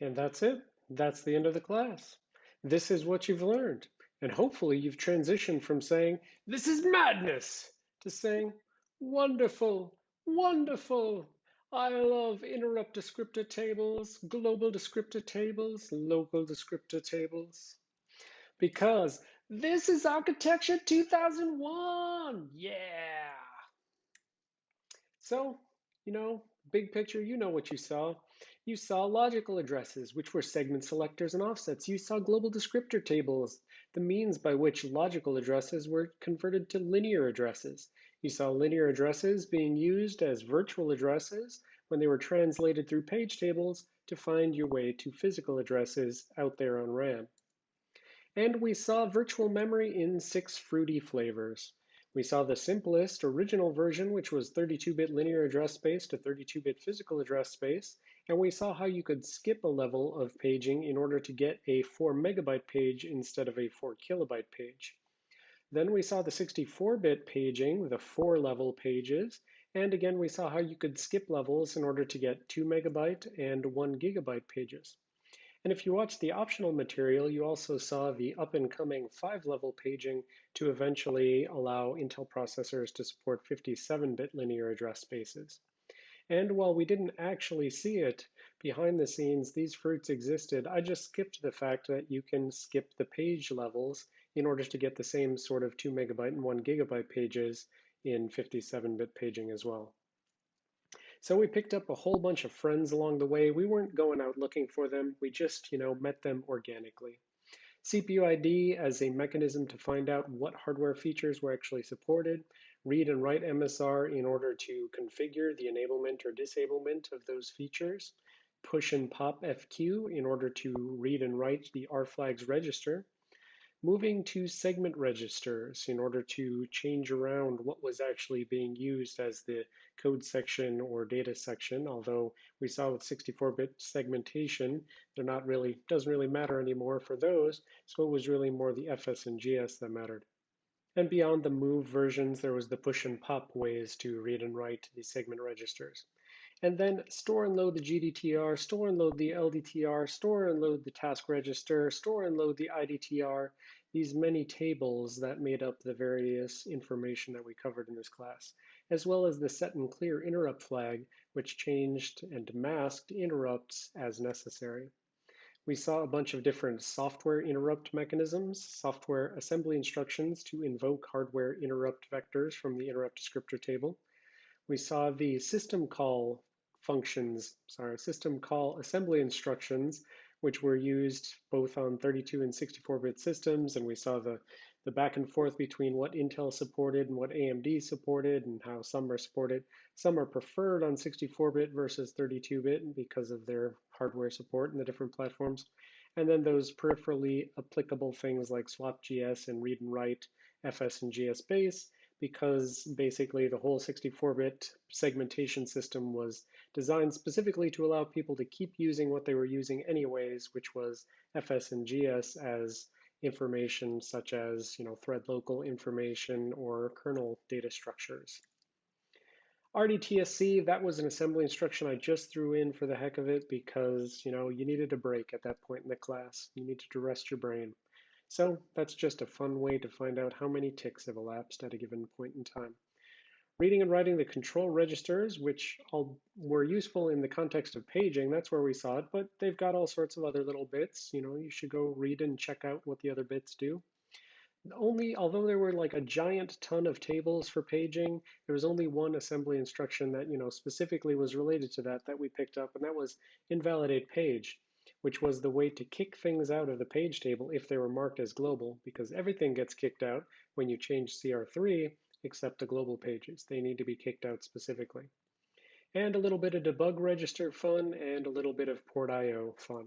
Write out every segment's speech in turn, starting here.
And that's it. That's the end of the class. This is what you've learned. And hopefully you've transitioned from saying, this is madness, to saying, wonderful, wonderful. I love interrupt descriptor tables, global descriptor tables, local descriptor tables. Because this is Architecture 2001. Yeah. So, you know, big picture, you know what you saw. You saw logical addresses, which were segment selectors and offsets. You saw global descriptor tables, the means by which logical addresses were converted to linear addresses. You saw linear addresses being used as virtual addresses when they were translated through page tables to find your way to physical addresses out there on RAM. And we saw virtual memory in six fruity flavors. We saw the simplest original version, which was 32-bit linear address space to 32-bit physical address space, and we saw how you could skip a level of paging in order to get a 4 megabyte page instead of a 4 kilobyte page. Then we saw the 64-bit paging, the four level pages, and again we saw how you could skip levels in order to get 2 megabyte and 1 gigabyte pages. And if you watched the optional material, you also saw the up and coming five level paging to eventually allow Intel processors to support 57-bit linear address spaces. And while we didn't actually see it behind the scenes, these fruits existed. I just skipped the fact that you can skip the page levels in order to get the same sort of 2 megabyte and 1 gigabyte pages in 57-bit paging as well. So we picked up a whole bunch of friends along the way. We weren't going out looking for them. We just, you know, met them organically. CPUID as a mechanism to find out what hardware features were actually supported, read and write MSR in order to configure the enablement or disablement of those features, push and pop FQ in order to read and write the RFLAGS register, moving to segment registers in order to change around what was actually being used as the code section or data section, although we saw with 64-bit segmentation, they're not really, doesn't really matter anymore for those, so it was really more the FS and GS that mattered. And beyond the move versions, there was the push and pop ways to read and write the segment registers. And then store and load the GDTR, store and load the LDTR, store and load the task register, store and load the IDTR, these many tables that made up the various information that we covered in this class, as well as the set and clear interrupt flag, which changed and masked interrupts as necessary. We saw a bunch of different software interrupt mechanisms, software assembly instructions to invoke hardware interrupt vectors from the interrupt descriptor table. We saw the system call functions, sorry, system call assembly instructions, which were used both on 32 and 64-bit systems, and we saw the, the back and forth between what Intel supported and what AMD supported and how some are supported. Some are preferred on 64-bit versus 32-bit because of their hardware support in the different platforms. And then those peripherally applicable things like SWAPGS and read and write FS and GS base, because basically the whole 64-bit segmentation system was designed specifically to allow people to keep using what they were using anyways, which was FS and GS as information such as you know, thread local information or kernel data structures. RDTSC, that was an assembly instruction I just threw in for the heck of it because, you know, you needed a break at that point in the class. You needed to rest your brain. So that's just a fun way to find out how many ticks have elapsed at a given point in time. Reading and writing the control registers, which all were useful in the context of paging, that's where we saw it, but they've got all sorts of other little bits. You know, you should go read and check out what the other bits do only, although there were like a giant ton of tables for paging, there was only one assembly instruction that, you know, specifically was related to that that we picked up, and that was invalidate page, which was the way to kick things out of the page table if they were marked as global, because everything gets kicked out when you change CR3 except the global pages. They need to be kicked out specifically. And a little bit of debug register fun and a little bit of port IO fun.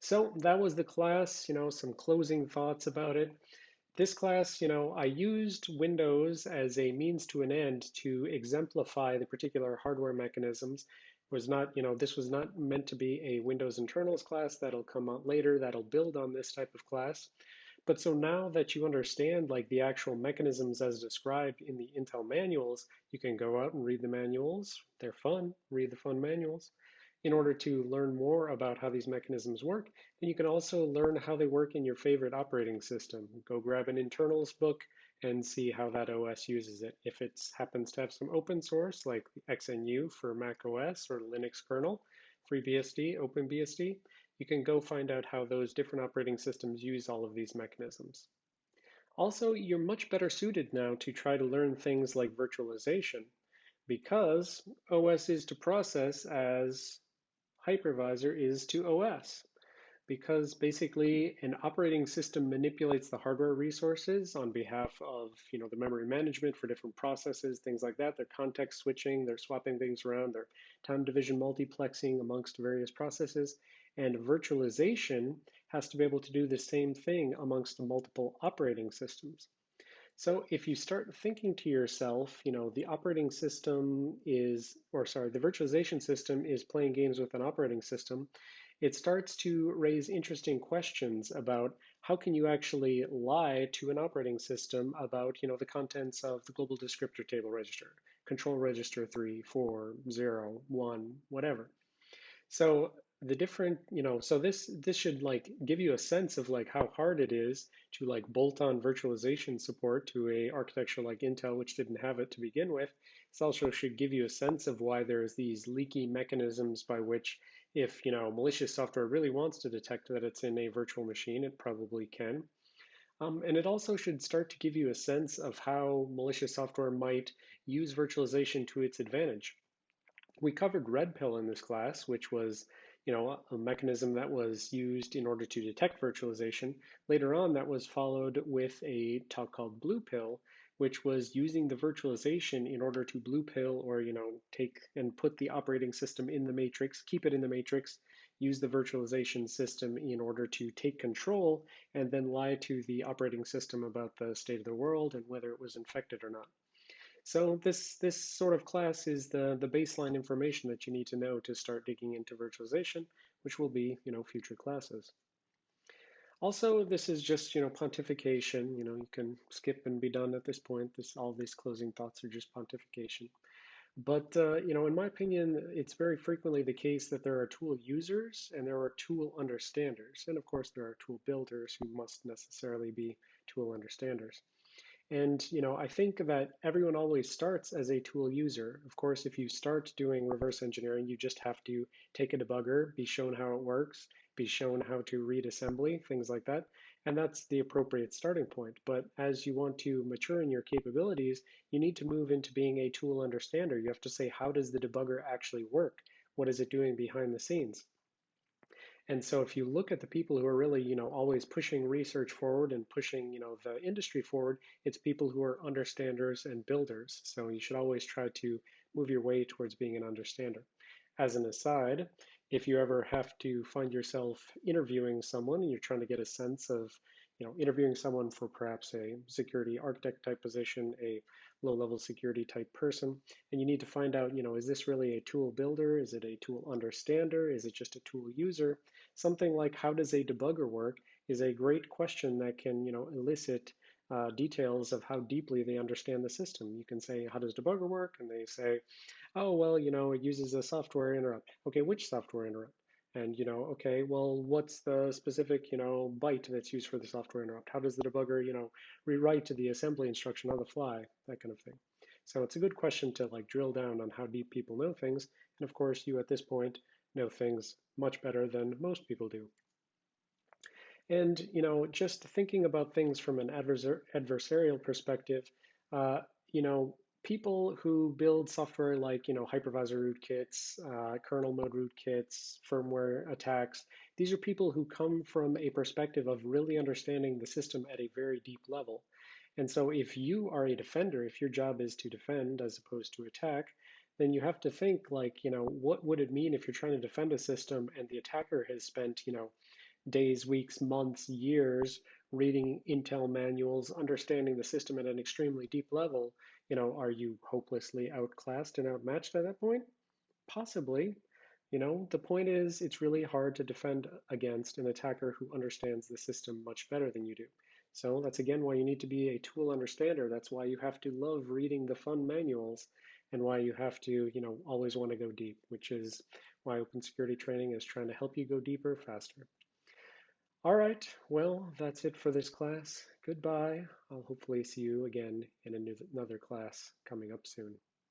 So that was the class, you know, some closing thoughts about it. This class, you know, I used Windows as a means to an end to exemplify the particular hardware mechanisms. Was not, you know, this was not meant to be a Windows internals class that'll come out later that'll build on this type of class. But so now that you understand like the actual mechanisms as described in the Intel manuals, you can go out and read the manuals. They're fun, read the fun manuals in order to learn more about how these mechanisms work, then you can also learn how they work in your favorite operating system. Go grab an internals book and see how that OS uses it. If it happens to have some open source like XNU for Mac OS or Linux kernel, FreeBSD, OpenBSD, you can go find out how those different operating systems use all of these mechanisms. Also, you're much better suited now to try to learn things like virtualization because OS is to process as hypervisor is to OS because basically an operating system manipulates the hardware resources on behalf of you know the memory management for different processes things like that. They're context switching they're swapping things around they're time division multiplexing amongst various processes and virtualization has to be able to do the same thing amongst multiple operating systems so if you start thinking to yourself, you know, the operating system is, or sorry, the virtualization system is playing games with an operating system, it starts to raise interesting questions about how can you actually lie to an operating system about, you know, the contents of the global descriptor table register, control register 3, 4, 0, 1, whatever. So the different you know so this this should like give you a sense of like how hard it is to like bolt on virtualization support to a architecture like intel which didn't have it to begin with. This also should give you a sense of why there's these leaky mechanisms by which if you know malicious software really wants to detect that it's in a virtual machine it probably can. Um, and it also should start to give you a sense of how malicious software might use virtualization to its advantage. We covered red pill in this class which was you know, a mechanism that was used in order to detect virtualization. Later on, that was followed with a talk called blue pill, which was using the virtualization in order to blue pill or, you know, take and put the operating system in the matrix, keep it in the matrix, use the virtualization system in order to take control and then lie to the operating system about the state of the world and whether it was infected or not. So this, this sort of class is the, the baseline information that you need to know to start digging into virtualization, which will be, you know, future classes. Also, this is just, you know, pontification. You know, you can skip and be done at this point. This, all these closing thoughts are just pontification. But, uh, you know, in my opinion, it's very frequently the case that there are tool users and there are tool understanders. And of course, there are tool builders who must necessarily be tool understanders. And you know, I think that everyone always starts as a tool user. Of course, if you start doing reverse engineering, you just have to take a debugger, be shown how it works, be shown how to read assembly, things like that. And that's the appropriate starting point. But as you want to mature in your capabilities, you need to move into being a tool understander. You have to say, how does the debugger actually work? What is it doing behind the scenes? And so if you look at the people who are really, you know, always pushing research forward and pushing, you know, the industry forward, it's people who are understanders and builders. So you should always try to move your way towards being an understander. As an aside, if you ever have to find yourself interviewing someone and you're trying to get a sense of, you know, interviewing someone for perhaps a security architect type position, a low level security type person. And you need to find out, you know, is this really a tool builder? Is it a tool understander? Is it just a tool user? Something like how does a debugger work is a great question that can, you know, elicit uh, details of how deeply they understand the system. You can say, how does debugger work? And they say, oh, well, you know, it uses a software interrupt. Okay, which software interrupt? And, you know, okay, well, what's the specific, you know, byte that's used for the software interrupt? How does the debugger, you know, rewrite to the assembly instruction on the fly? That kind of thing. So it's a good question to like drill down on how deep people know things. And of course, you at this point know things much better than most people do. And, you know, just thinking about things from an adversar adversarial perspective, uh, you know, people who build software like you know hypervisor rootkits, uh, kernel mode rootkits, firmware attacks. These are people who come from a perspective of really understanding the system at a very deep level. And so if you are a defender, if your job is to defend as opposed to attack, then you have to think like, you know, what would it mean if you're trying to defend a system and the attacker has spent, you know, days, weeks, months, years reading Intel manuals, understanding the system at an extremely deep level, you know, are you hopelessly outclassed and outmatched at that point? Possibly. You know, the point is it's really hard to defend against an attacker who understands the system much better than you do. So that's again why you need to be a tool understander. That's why you have to love reading the fun manuals and why you have to, you know, always want to go deep, which is why open security training is trying to help you go deeper faster. All right, well, that's it for this class. Goodbye. I'll hopefully see you again in another class coming up soon.